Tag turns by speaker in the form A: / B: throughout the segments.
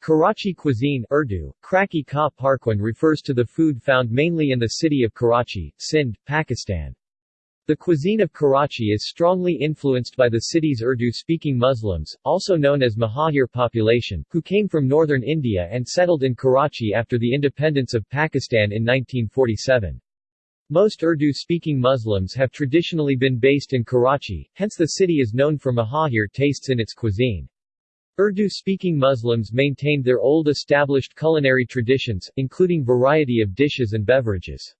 A: Karachi cuisine Urdu, Kraki Ka Parkwan refers to the food found mainly in the city of Karachi, Sindh, Pakistan. The cuisine of Karachi is strongly influenced by the city's Urdu-speaking Muslims, also known as Mahajir population, who came from northern India and settled in Karachi after the independence of Pakistan in 1947. Most Urdu-speaking Muslims have traditionally been based in Karachi, hence the city is known for Mahajir tastes in its cuisine. Urdu-speaking Muslims maintained their old established culinary traditions, including variety of dishes and beverages.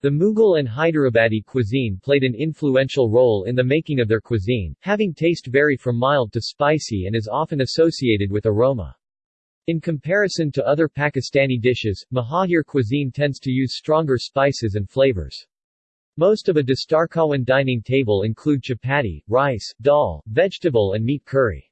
A: The Mughal and Hyderabadi cuisine played an influential role in the making of their cuisine, having taste vary from mild to spicy and is often associated with aroma. In comparison to other Pakistani dishes, Mahajir cuisine tends to use stronger spices and flavors. Most of a Dastarkhawan dining table include chapati, rice, dal, vegetable and meat curry.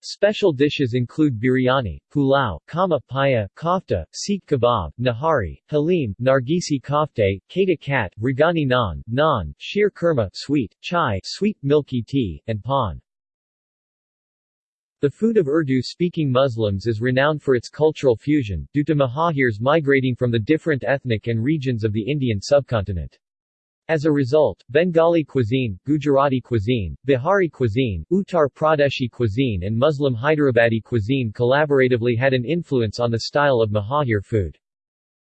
A: Special dishes include biryani, pulao, kama paya, kofta, seekh kebab, nahari, halim, nargisi kofte, kata kat, rigani naan, naan, sheer kurma, sweet, chai, sweet milky tea, and pan. The food of Urdu-speaking Muslims is renowned for its cultural fusion, due to Mahajirs migrating from the different ethnic and regions of the Indian subcontinent. As a result, Bengali cuisine, Gujarati cuisine, Bihari cuisine, Uttar Pradeshi cuisine and Muslim Hyderabadi cuisine collaboratively had an influence on the style of Mahajir food.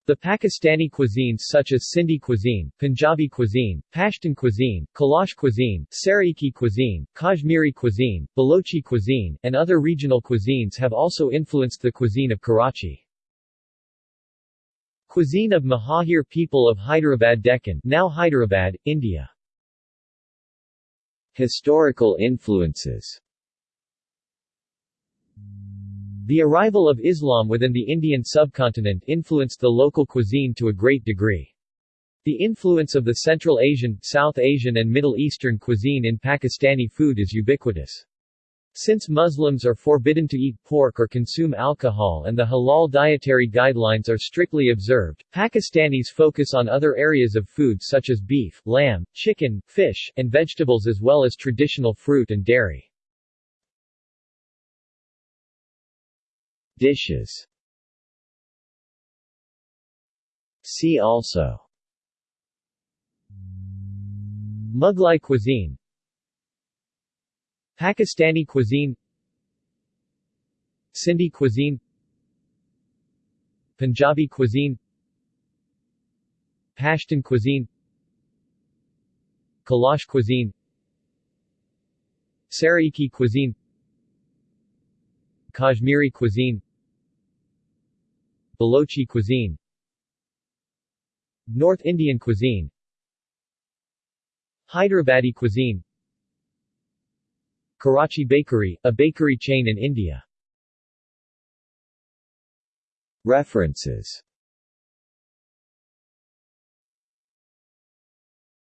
A: The Pakistani cuisines such as Sindhi cuisine, Punjabi cuisine, Pashtun cuisine, Kalash cuisine, Saraiki cuisine, Kashmiri cuisine, Balochi cuisine, and other regional cuisines have also influenced the cuisine of Karachi. Cuisine of Mahajir people of Hyderabad Deccan now Hyderabad, India Historical influences The arrival of Islam within the Indian subcontinent influenced the local cuisine to a great degree. The influence of the Central Asian, South Asian and Middle Eastern cuisine in Pakistani food is ubiquitous. Since Muslims are forbidden to eat pork or consume alcohol and the halal dietary guidelines are strictly observed, Pakistanis focus on other areas of food such as beef, lamb, chicken, fish, and vegetables as well as traditional fruit and dairy. Dishes. See also. Mughlai cuisine Pakistani cuisine. Sindhi cuisine. Punjabi cuisine. Pashtun cuisine. Kalash cuisine. Saraiki cuisine. Kashmiri cuisine. Balochi cuisine. North Indian cuisine. Hyderabadi cuisine Karachi Bakery, a bakery chain in India. References